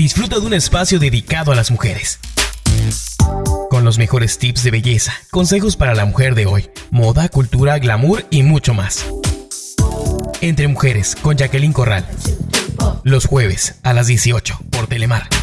disfruta de un espacio dedicado a las mujeres. Con los mejores tips de belleza, consejos para la mujer de hoy, moda, cultura, glamour y mucho más. Entre Mujeres con Jacqueline Corral. Los jueves a las 18 por Telemar.